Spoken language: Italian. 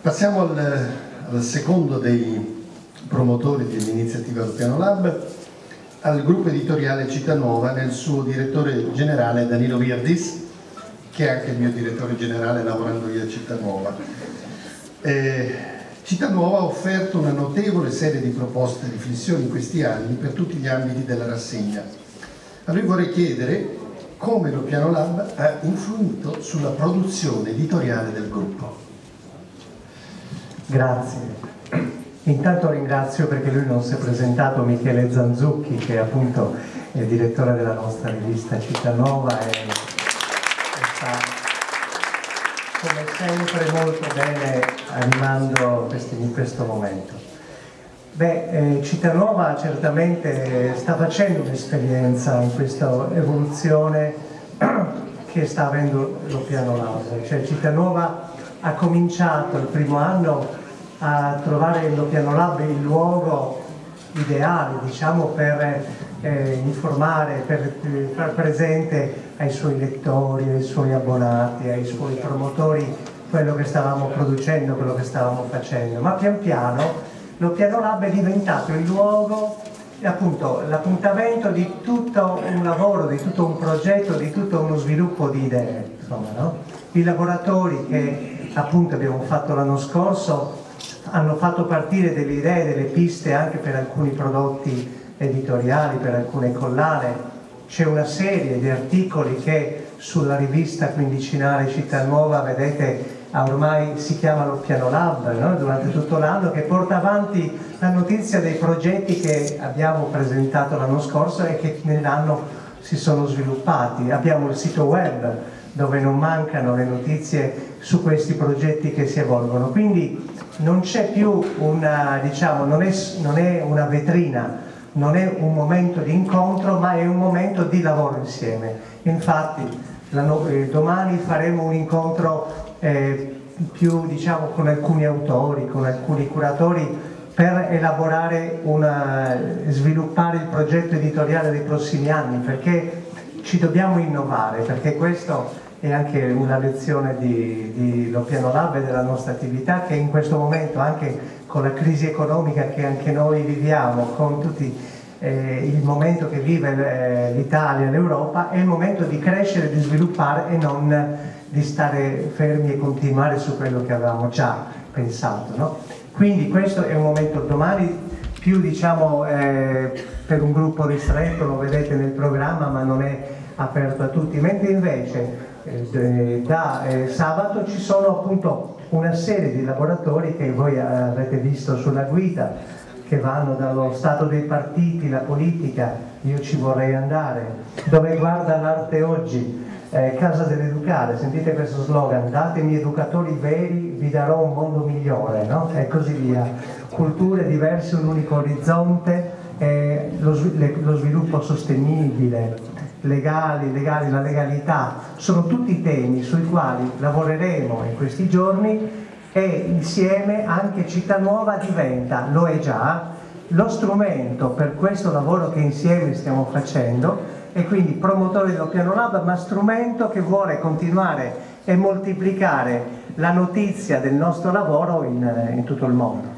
Passiamo al, al secondo dei promotori dell'iniziativa del Piano Lab, al gruppo editoriale Cittanuova nel suo direttore generale Danilo Virdis, che è anche il mio direttore generale lavorando io a Cittanuova. Eh, Cittanuova ha offerto una notevole serie di proposte e riflessioni in questi anni per tutti gli ambiti della rassegna. A lui vorrei chiedere come lo Piano Lab ha influito sulla produzione editoriale del gruppo. Grazie. Intanto ringrazio perché lui non si è presentato Michele Zanzucchi che è appunto il direttore della nostra rivista Città Nuova e, come sempre molto bene animando questi, in questo momento. Beh, eh, Cittanuova certamente sta facendo un'esperienza in questa evoluzione che sta avendo lo piano Lab, cioè Cittanuova ha cominciato il primo anno a trovare il Piano Lab il luogo ideale diciamo, per eh, informare, per far presente ai suoi lettori, ai suoi abbonati, ai suoi promotori quello che stavamo producendo, quello che stavamo facendo, ma pian piano lo Piano Lab è diventato il luogo l'appuntamento di tutto un lavoro, di tutto un progetto, di tutto uno sviluppo di idee. Insomma, no? I laboratori che appunto abbiamo fatto l'anno scorso hanno fatto partire delle idee, delle piste anche per alcuni prodotti editoriali, per alcune collane. C'è una serie di articoli che sulla rivista quindicinale Città Nuova, vedete, ormai si chiamano Piano Lab no? durante tutto l'anno, che porta avanti la notizia dei progetti che abbiamo presentato l'anno scorso e che nell'anno si sono sviluppati. Abbiamo il sito web dove non mancano le notizie su questi progetti che si evolvono. Quindi non c'è più una, diciamo, non è, non è una vetrina, non è un momento di incontro, ma è un momento di lavoro insieme. Infatti eh, domani faremo un incontro eh, più diciamo, con alcuni autori, con alcuni curatori per elaborare una, sviluppare il progetto editoriale dei prossimi anni perché ci dobbiamo innovare perché questo è anche una lezione di, di Lo Piano Lab e della nostra attività che in questo momento anche con la crisi economica che anche noi viviamo, con tutti eh, il momento che vive eh, l'Italia, l'Europa, è il momento di crescere, di sviluppare e non di stare fermi e continuare su quello che avevamo già pensato. No? Quindi questo è un momento domani più diciamo eh, per un gruppo ristretto, lo vedete nel programma ma non è aperto a tutti, mentre invece eh, da eh, sabato ci sono appunto una serie di laboratori che voi avete visto sulla guida che vanno dallo stato dei partiti, la politica, io ci vorrei andare, dove guarda l'arte oggi, eh, Casa dell'Educare, sentite questo slogan, datemi educatori veri, vi darò un mondo migliore, no? e così via. Culture diverse, un unico orizzonte, eh, lo, lo sviluppo sostenibile, legali, legali, la legalità, sono tutti temi sui quali lavoreremo in questi giorni e insieme anche Città Nuova diventa, lo è già, lo strumento per questo lavoro che insieme stiamo facendo e quindi promotore dello Piano Lab, ma strumento che vuole continuare e moltiplicare la notizia del nostro lavoro in, in tutto il mondo.